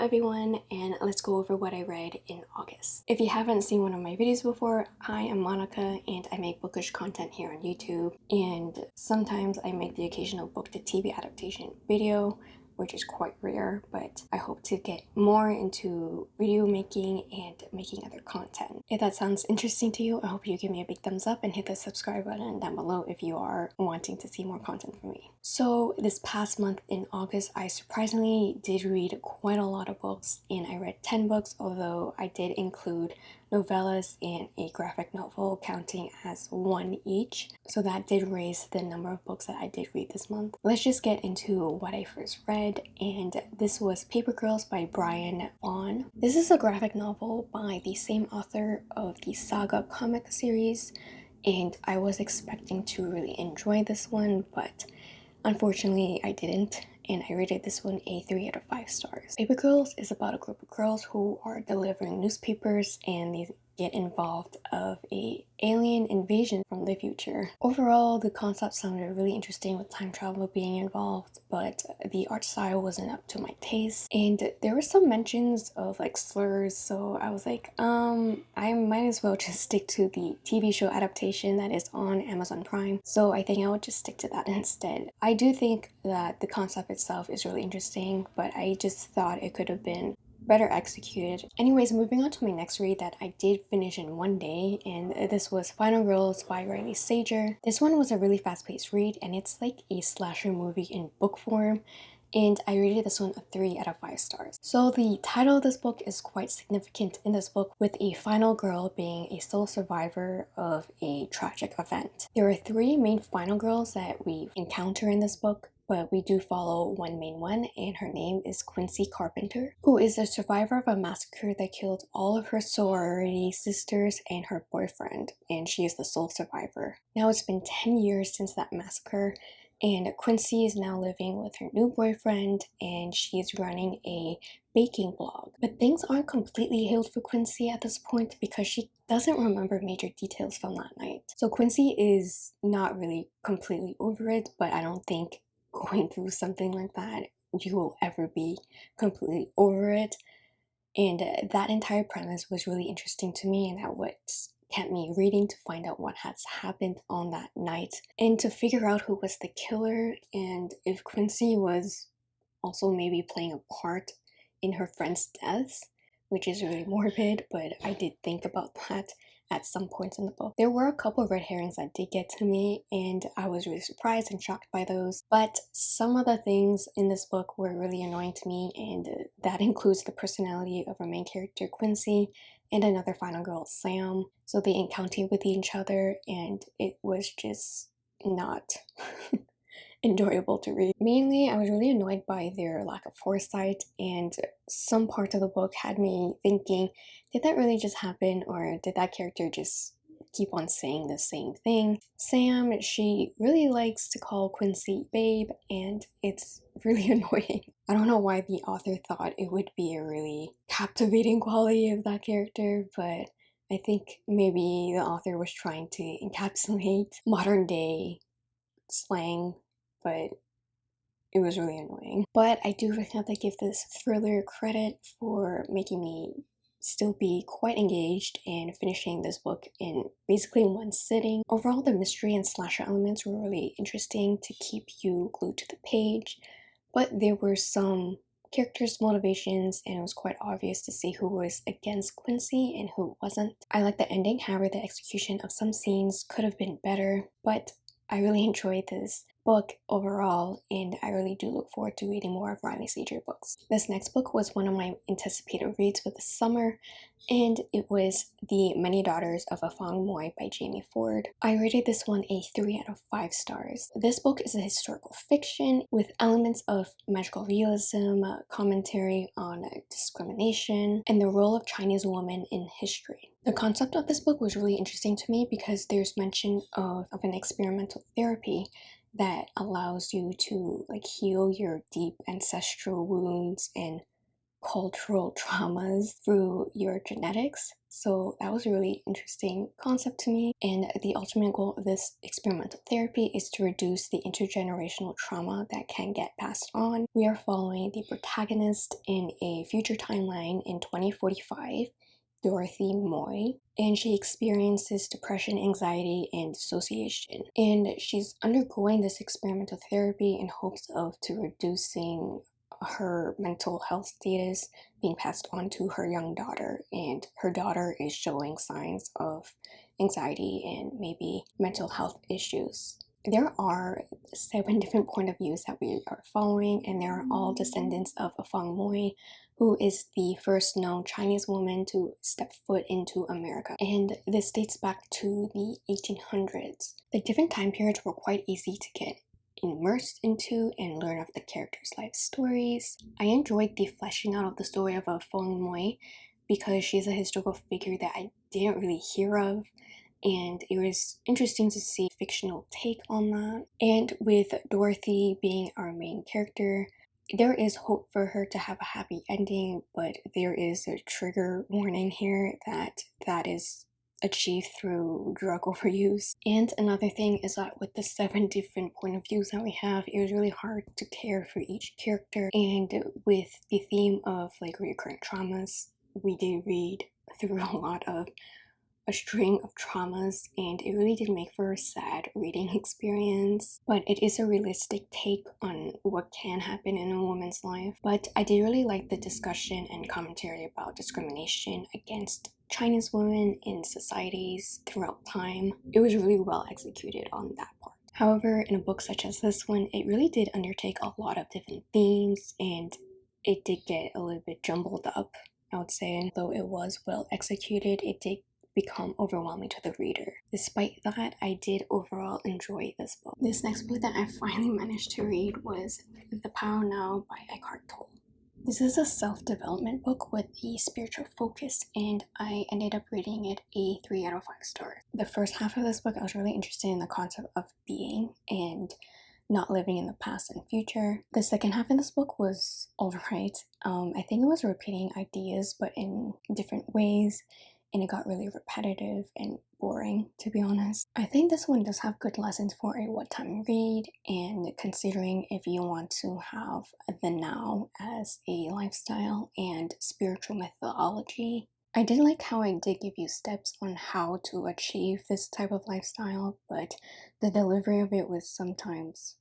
everyone and let's go over what I read in August. If you haven't seen one of my videos before, I am Monica and I make bookish content here on YouTube and sometimes I make the occasional book to TV adaptation video which is quite rare, but I hope to get more into video making and making other content. If that sounds interesting to you, I hope you give me a big thumbs up and hit the subscribe button down below if you are wanting to see more content from me. So this past month in August, I surprisingly did read quite a lot of books and I read 10 books, although I did include novellas and a graphic novel counting as one each. So that did raise the number of books that I did read this month. Let's just get into what I first read and this was Paper Girls by Brian Vaughan. This is a graphic novel by the same author of the Saga comic series and I was expecting to really enjoy this one but unfortunately I didn't and I rated this one a 3 out of 5 stars. Paper Girls is about a group of girls who are delivering newspapers and they get involved of a alien invasion from the future. Overall, the concept sounded really interesting with time travel being involved, but the art style wasn't up to my taste. And there were some mentions of like slurs, so I was like, um, I might as well just stick to the TV show adaptation that is on Amazon Prime. So I think I would just stick to that instead. I do think that the concept itself is really interesting, but I just thought it could have been better executed. Anyways, moving on to my next read that I did finish in one day, and this was Final Girls by Riley Sager. This one was a really fast-paced read, and it's like a slasher movie in book form and I rated this one a 3 out of 5 stars. So the title of this book is quite significant in this book with a final girl being a sole survivor of a tragic event. There are three main final girls that we encounter in this book but we do follow one main one and her name is Quincy Carpenter, who is a survivor of a massacre that killed all of her sorority sisters and her boyfriend, and she is the sole survivor. Now it's been 10 years since that massacre and Quincy is now living with her new boyfriend and she's running a baking blog. But things aren't completely healed for Quincy at this point because she doesn't remember major details from that night. So Quincy is not really completely over it, but I don't think going through something like that, you will ever be completely over it. And uh, that entire premise was really interesting to me, and that what kept me reading to find out what has happened on that night and to figure out who was the killer and if Quincy was also maybe playing a part in her friend's deaths, which is really morbid, but I did think about that at some points in the book. There were a couple of red herrings that did get to me and I was really surprised and shocked by those. But some of the things in this book were really annoying to me and that includes the personality of our main character Quincy and another final girl Sam. So they encountered with each other and it was just not enjoyable to read. Mainly, I was really annoyed by their lack of foresight and some parts of the book had me thinking, did that really just happen or did that character just keep on saying the same thing? Sam, she really likes to call Quincy babe and it's really annoying. I don't know why the author thought it would be a really captivating quality of that character, but I think maybe the author was trying to encapsulate modern day slang but it was really annoying. But I do have to give this thriller credit for making me still be quite engaged and finishing this book in basically one sitting. Overall, the mystery and slasher elements were really interesting to keep you glued to the page, but there were some characters' motivations and it was quite obvious to see who was against Quincy and who wasn't. I like the ending, however the execution of some scenes could have been better, but I really enjoyed this book overall and I really do look forward to reading more of Riley Sager books. This next book was one of my anticipated reads for the summer and it was The Many Daughters of Afong Moy by Jamie Ford. I rated this one a 3 out of 5 stars. This book is a historical fiction with elements of magical realism, uh, commentary on uh, discrimination, and the role of Chinese women in history. The concept of this book was really interesting to me because there's mention of, of an experimental therapy that allows you to like heal your deep ancestral wounds and cultural traumas through your genetics. So that was a really interesting concept to me. And the ultimate goal of this experimental therapy is to reduce the intergenerational trauma that can get passed on. We are following the protagonist in a future timeline in 2045 Dorothy Moy, and she experiences depression, anxiety, and dissociation. And she's undergoing this experimental therapy in hopes of to reducing her mental health status being passed on to her young daughter. And her daughter is showing signs of anxiety and maybe mental health issues. There are seven different point of views that we are following and they are all mm-hmm. descendants of Afong Moy who is the first known Chinese woman to step foot into America. And this dates back to the 1800s. The different time periods were quite easy to get immersed into and learn of the characters' life stories. I enjoyed the fleshing out of the story of Afong Moy because she's a historical figure that I didn't really hear of and it was interesting to see a fictional take on that. And with Dorothy being our main character, there is hope for her to have a happy ending, but there is a trigger warning here that that is achieved through drug overuse. And another thing is that with the seven different point of views that we have, it was really hard to care for each character. And with the theme of like recurrent traumas, we did read through a lot of a string of traumas and it really did make for a sad reading experience but it is a realistic take on what can happen in a woman's life but I did really like the discussion and commentary about discrimination against Chinese women in societies throughout time. It was really well executed on that part. However, in a book such as this one, it really did undertake a lot of different themes and it did get a little bit jumbled up, I would say. and Though it was well executed, it did become overwhelming to the reader. Despite that, I did overall enjoy this book. This next book that I finally managed to read was The Power Now by Eckhart Tolle. This is a self-development book with a spiritual focus and I ended up rating it a 3 out of 5 stars. The first half of this book I was really interested in the concept of being and not living in the past and future. The second half of this book was alright. Um, I think it was repeating ideas but in different ways and it got really repetitive and boring to be honest. I think this one does have good lessons for a what time read and considering if you want to have the now as a lifestyle and spiritual methodology. I did like how I did give you steps on how to achieve this type of lifestyle but the delivery of it was sometimes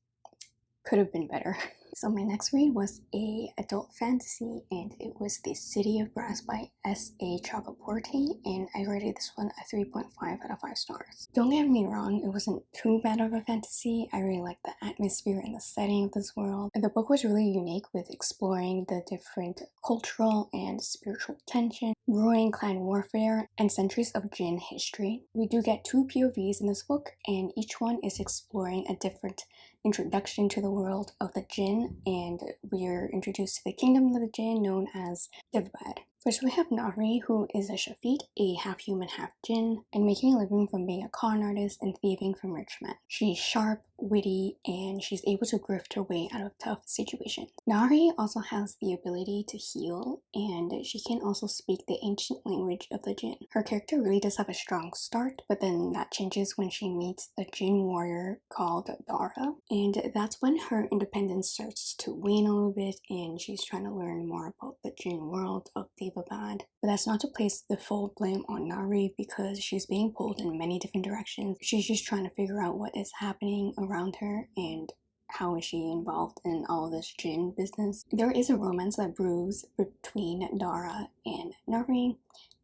could have been better. So my next read was a adult fantasy and it was The City of Brass by S.A. Chakraborty and I rated this one a 3.5 out of 5 stars. Don't get me wrong, it wasn't too bad of a fantasy. I really liked the atmosphere and the setting of this world. The book was really unique with exploring the different cultural and spiritual tension, growing clan warfare, and centuries of Jinn history. We do get two POVs in this book and each one is exploring a different introduction to the world of the jinn, and we are introduced to the kingdom of the jinn known as Daevabad. First we have Nahri who is a Shafit, a half human half-jinn, and making a living from being a con artist and thieving from rich men. She's sharp, witty, and she's able to grift her way out of tough situations. Nahri also has the ability to heal and she can also speak the ancient language of the Jinn. Her character really does have a strong start but then that changes when she meets a Jinn warrior called Dara and that's when her independence starts to wane a little bit and she's trying to learn more about the Jinn world of Daevabad. But that's not to place the full blame on Nahri because she's being pulled in many different directions. She's just trying to figure out what is happening around her and how is she involved in all this Jinn business. There is a romance that brews between Dara and Nahri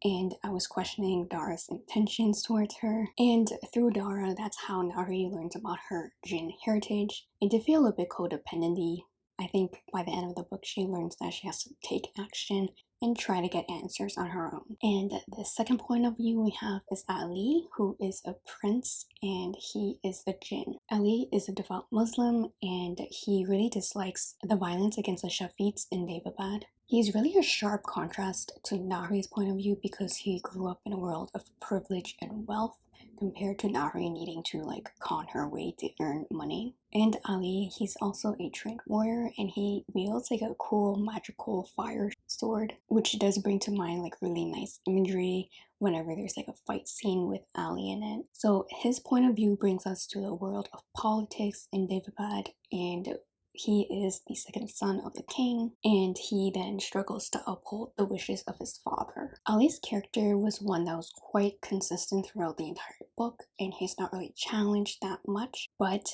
and I was questioning Dara's intentions towards her. And through Dara, that's how Nahri learns about her Jinn heritage. It did feel a bit codependenty. I think by the end of the book, she learns that she has to take action and try to get answers on her own. And the second point of view we have is Ali, who is a prince and he is a jinn. Ali is a devout Muslim and he really dislikes the violence against the Shafites in Daevabad. He's really a sharp contrast to Nahri's point of view because he grew up in a world of privilege and wealth compared to Nahri needing to like con her way to earn money. And Ali, he's also a trained warrior and he wields like a cool magical fire sword, which does bring to mind like really nice imagery whenever there's like a fight scene with Ali in it. So his point of view brings us to the world of politics in Daevabad and he is the second son of the king, and he then struggles to uphold the wishes of his father. Ali's character was one that was quite consistent throughout the entire book, and he's not really challenged that much, but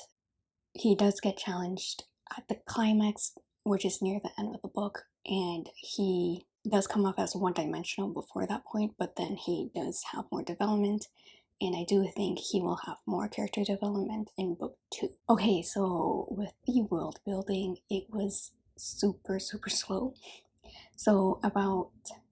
he does get challenged at the climax, which is near the end of the book, and he does come off as one-dimensional before that point, but then he does have more development and I do think he will have more character development in book two. Okay, so with the world building, it was super, super slow. So about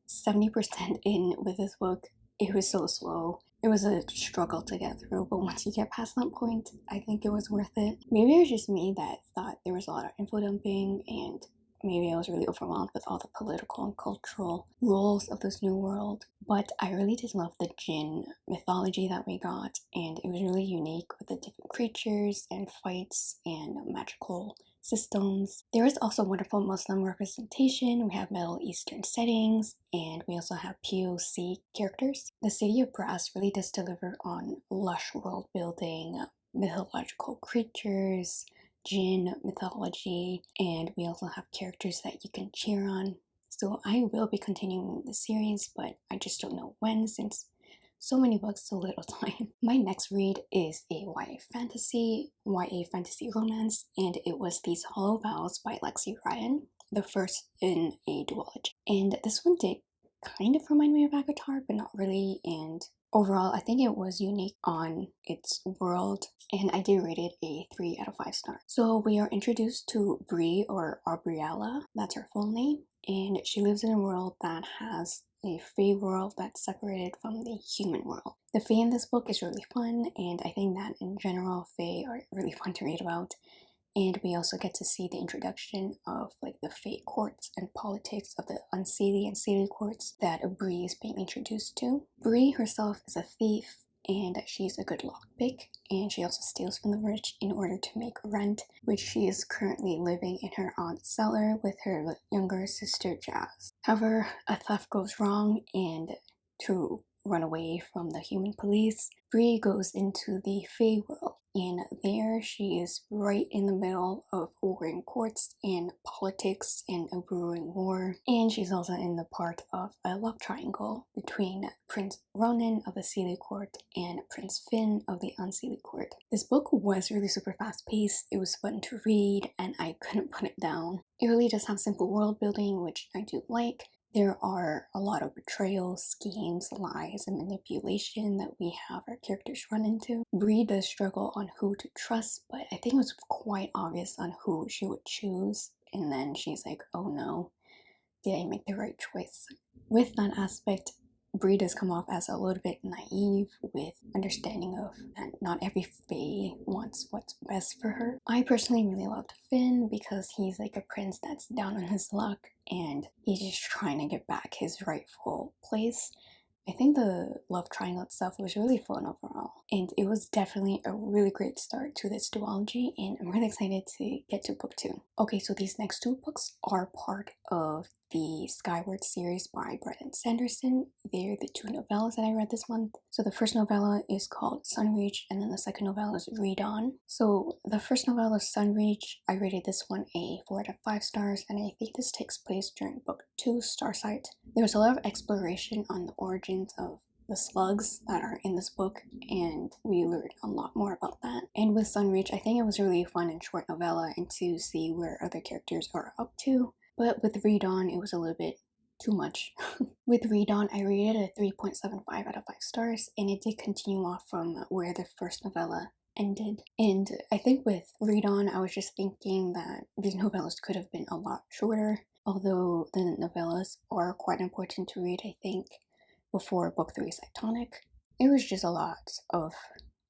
70% in with this book, it was so slow. It was a struggle to get through, but once you get past that point, I think it was worth it. Maybe it was just me that thought there was a lot of info dumping and maybe I was really overwhelmed with all the political and cultural rules of this new world. But I really did love the Jinn mythology that we got, and it was really unique with the different creatures and fights and magical systems. There is also wonderful Muslim representation. We have Middle Eastern settings, and we also have POC characters. The City of Brass really does deliver on lush world building, mythological creatures, Jinn mythology, and we also have characters that you can cheer on. So I will be continuing the series, but I just don't know when since so many books, so little time. My next read is a YA fantasy, YA fantasy romance, and it was These Hollow Vows by Lexi Ryan, the first in a duology. And this one did kind of remind me of Avatar, but not really, and Overall, I think it was unique on its world and I did rate it a 3 out of 5 stars. So we are introduced to Bree or Abriella, that's her full name, and she lives in a world that has a Fae world that's separated from the human world. The Fae in this book is really fun and I think that in general Fae are really fun to read about and we also get to see the introduction of like the Fae courts and politics of the unseelie and seelie courts that Bree is being introduced to. Bree herself is a thief and she's a good lockpick and she also steals from the rich in order to make rent which she is currently living in her aunt's cellar with her younger sister Jazz. However, a theft goes wrong and to run away from the human police, Bree goes into the Fae world and there she is right in the middle of warring courts and politics and a brewing war and she's also in the part of a love triangle between Prince Ronan of the Seelie court and Prince Finn of the Unseelie court. This book was really super fast paced, it was fun to read and I couldn't put it down. It really does have simple world building which I do like there are a lot of betrayal, schemes, lies, and manipulation that we have our characters run into. Bree does struggle on who to trust, but I think it was quite obvious on who she would choose. And then she's like, oh no, did I make the right choice? With that aspect, Bree come off as a little bit naive with understanding of that not every Fae wants what's best for her. I personally really loved Finn because he's like a prince that's down on his luck and he's just trying to get back his rightful place I think the love triangle itself was really fun overall and it was definitely a really great start to this duology and I'm really excited to get to book two. Okay, so these next two books are part of the Skyward series by Brandon Sanderson. They're the two novellas that I read this month. So the first novella is called Sunreach and then the second novella is Redawn. So the first novella, Sunreach, I rated this one a 4 out of 5 stars and I think this takes place during book 2, Starsight. There's a lot of exploration on the origins of the slugs that are in this book and we learned a lot more about that. And with Sunreach, I think it was really fun and short novella and to see where other characters are up to but with Redawn, it was a little bit too much. with Redawn, I rated a 3.75 out of 5 stars, and it did continue off from where the first novella ended. And I think with Redawn, I was just thinking that these novellas could have been a lot shorter, although the novellas are quite important to read, I think, before book 3 Cytonic. It was just a lot of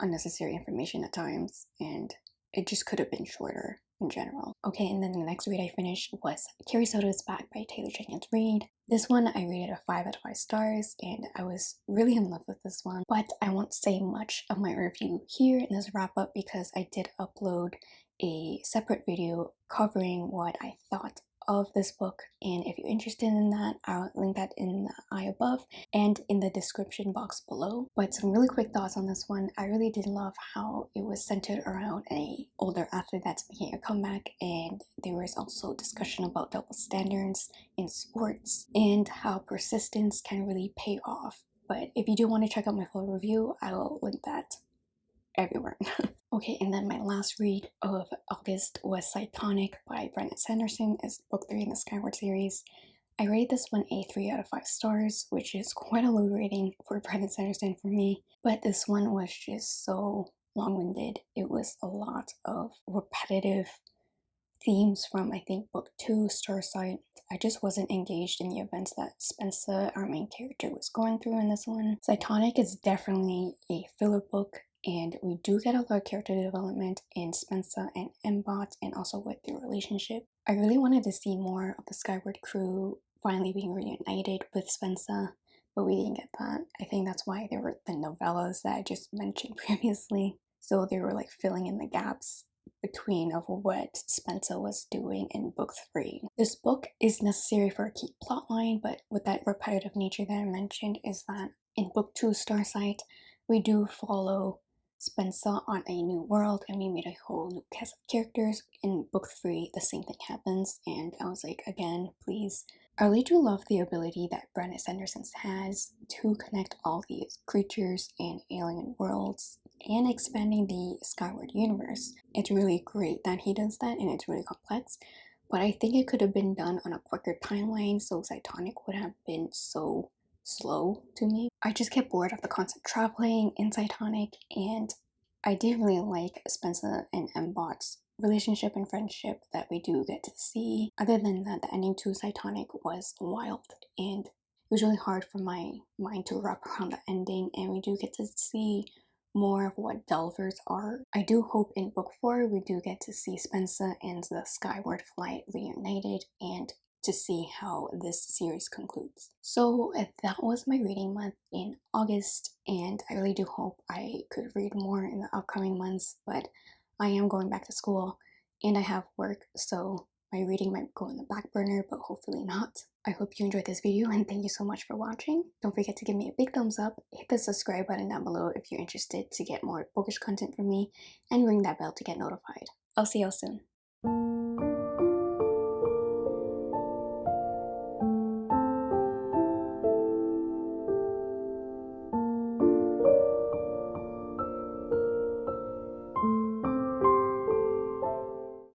unnecessary information at times, and it just could have been shorter. In general. Okay, and then the next read I finished was Carrie Soto's Back by Taylor Jenkins Reid. This one I rated a 5 out of 5 stars and I was really in love with this one, but I won't say much of my review here in this wrap up because I did upload a separate video covering what I thought of this book and if you're interested in that I'll link that in the eye above and in the description box below. But some really quick thoughts on this one. I really did love how it was centered around a older athlete that's making a comeback and there was also discussion about double standards in sports and how persistence can really pay off. But if you do want to check out my full review I will link that everywhere. okay, and then my last read of August was Cytonic by Brandon Sanderson. It's book three in the Skyward series. I rate this one a 3 out of 5 stars, which is quite a low rating for Brandon Sanderson for me. But this one was just so long-winded. It was a lot of repetitive themes from I think book 2, Starsight. I just wasn't engaged in the events that Spensa, our main character, was going through in this one. Cytonic is definitely a filler book and we do get a lot of character development in Spensa and M-Bot and also with their relationship. I really wanted to see more of the Skyward crew finally being reunited with Spensa, but we didn't get that. I think that's why there were the novellas that I just mentioned previously. So they were like filling in the gaps between of what Spensa was doing in book three. This book is necessary for a key plotline, but with that repetitive nature that I mentioned is that in book two, Starsight, we do follow Spensa on a new world and we made a whole new cast of characters. In book three, the same thing happens and I was like, again, please. I really do love the ability that Brandon Sanderson has to connect all these creatures and alien worlds and expanding the Skyward universe. It's really great that he does that and it's really complex but I think it could have been done on a quicker timeline so Cytonic would have been so slow to me. I just get bored of the constant traveling in Cytonic and I did really like Spensa and M-Bot's relationship and friendship that we do get to see. Other than that, the ending to Cytonic was wild and it was really hard for my mind to wrap around the ending and we do get to see more of what Delvers are. I do hope in book 4 we do get to see Spensa and the Skyward Flight reunited and to see how this series concludes. So that was my reading month in August and I really do hope I could read more in the upcoming months but I am going back to school and I have work so my reading might go on the back burner but hopefully not. I hope you enjoyed this video and thank you so much for watching. Don't forget to give me a big thumbs up, hit the subscribe button down below if you're interested to get more bookish content from me and ring that bell to get notified. I'll see y'all soon.